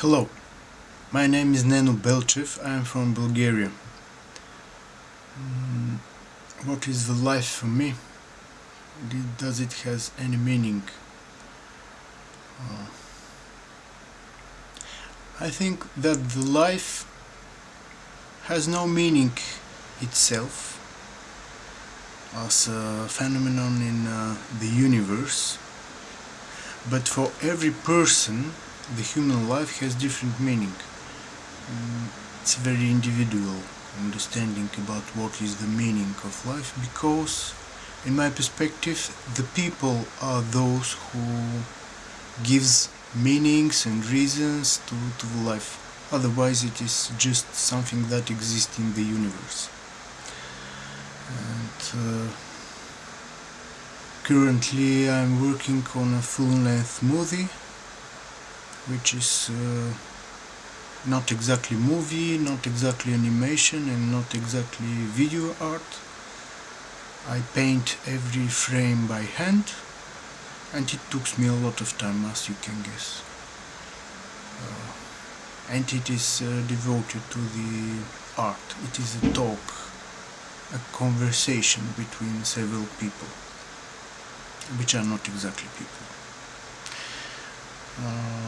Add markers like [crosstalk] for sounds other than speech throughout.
Hello, my name is Neno Belchev, I am from Bulgaria. Mm, what is the life for me? Does it has any meaning? Uh, I think that the life has no meaning itself as a phenomenon in uh, the universe but for every person the human life has different meaning. Mm, it's very individual understanding about what is the meaning of life because in my perspective the people are those who gives meanings and reasons to, to life. Otherwise it is just something that exists in the universe. And uh, currently I'm working on a full-length movie which is uh, not exactly movie, not exactly animation and not exactly video art. I paint every frame by hand and it took me a lot of time as you can guess. Uh, and it is uh, devoted to the art. It is a talk, a conversation between several people, which are not exactly people. Uh,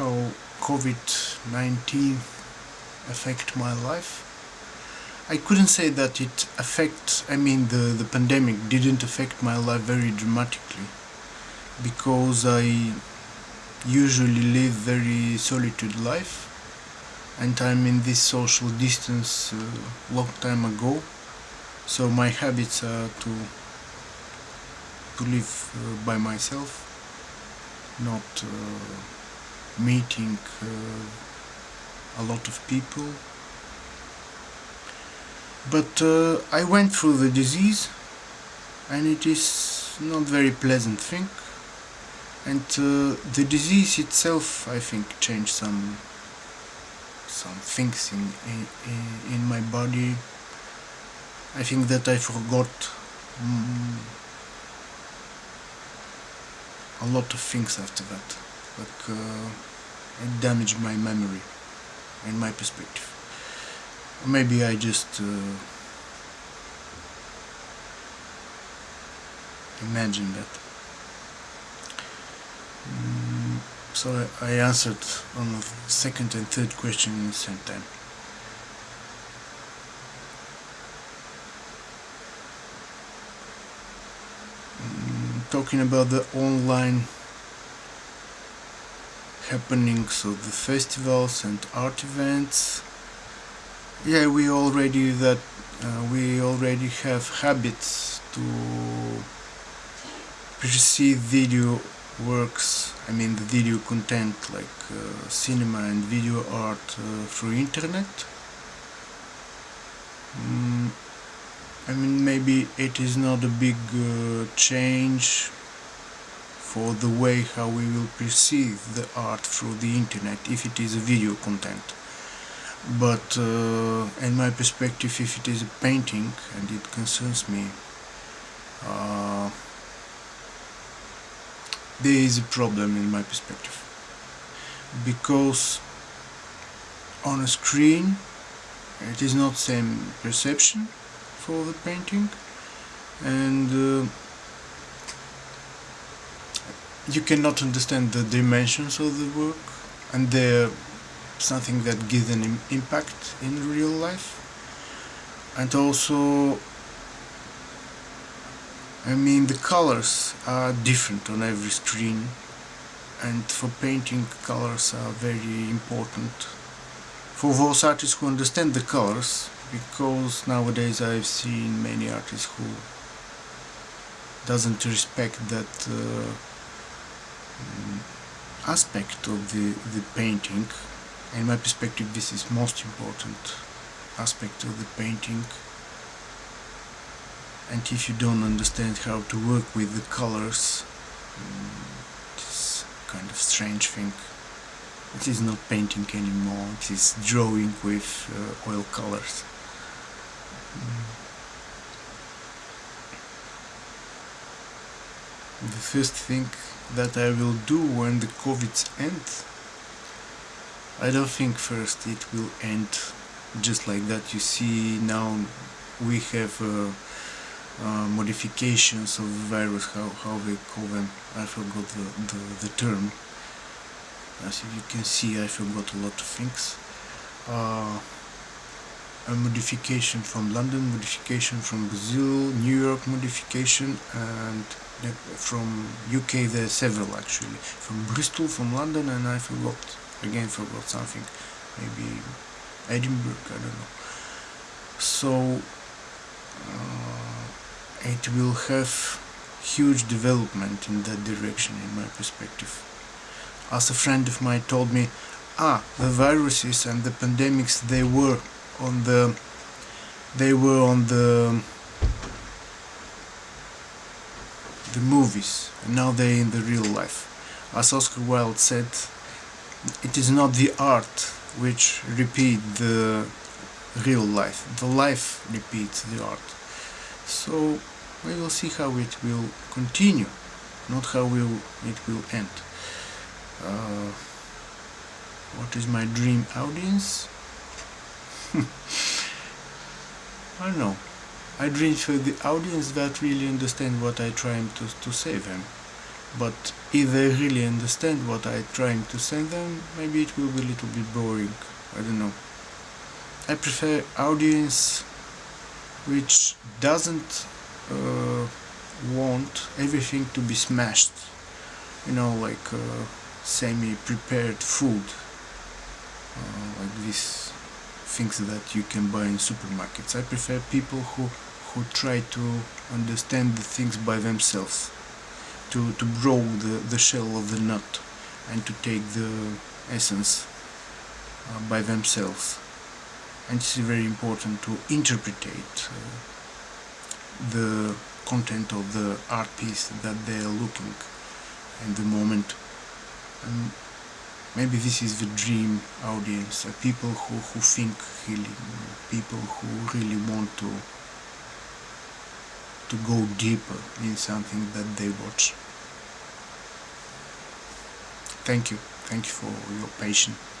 how COVID-19 affect my life. I couldn't say that it affects, I mean the, the pandemic didn't affect my life very dramatically because I usually live very solitude life and I'm in this social distance a long time ago so my habits are to to live uh, by myself not uh, meeting uh, a lot of people. But uh, I went through the disease and it is not very pleasant thing. And uh, the disease itself I think changed some some things in, in, in my body. I think that I forgot mm, a lot of things after that. Like uh, it damaged my memory and my perspective. Maybe I just uh, imagine that. Mm, so I, answered on the second and third question in the same time. Talking about the online happenings of the festivals and art events. Yeah we already that uh, we already have habits to perceive video works I mean the video content like uh, cinema and video art uh, through internet. Mm, I mean maybe it is not a big uh, change for the way how we will perceive the art through the internet if it is a video content. But uh, in my perspective if it is a painting and it concerns me uh, there is a problem in my perspective. Because on a screen it is not same perception for the painting. And uh, you cannot understand the dimensions of the work and they're something that gives an Im impact in real life. And also I mean the colors are different on every screen and for painting colors are very important. For those artists who understand the colors because nowadays I've seen many artists who doesn't respect that uh, Um, aspect of the, the painting. In my perspective this is most important aspect of the painting. And if you don't understand how to work with the colors mm, it's kind of strange thing. It is not painting anymore. It is drawing with uh, oil colors mm. The first thing that I will do when the COVID ends I don't think first it will end just like that. You see now we have uh, uh, modifications of virus, how, how they call them, I forgot the, the, the term. As you can see I forgot a lot of things. Uh, a modification from London, modification from Brazil, New York modification and from UK there are several actually. From Bristol, from London and I forgot, again forgot something. Maybe Edinburgh, I don't know. So uh, it will have huge development in that direction in my perspective. As a friend of mine told me, ah, the viruses and the pandemics, they were on the, they were on the, the movies, and now they're in the real life. As Oscar Wilde said, it is not the art which repeat the real life. The life repeats the art. So we will see how it will continue, not how will it will end. Uh, what is my dream audience? [laughs] I don't know. I dream for the audience that really understand what I trying to, to say them. But if they really understand what I trying to say them, maybe it will be a little bit boring. I don't know. I prefer audience which doesn't uh, want everything to be smashed. You know, like uh, semi-prepared food, uh, like these things that you can buy in supermarkets. I prefer people who who try to understand the things by themselves, to to grow the the shell of the nut, and to take the essence uh, by themselves. And it's very important to interpretate uh, the content of the art piece that they are looking in the moment. And maybe this is the dream audience, uh, people who, who think really, people who really want to to go deeper in something that they watch. Thank you. Thank you for your patience.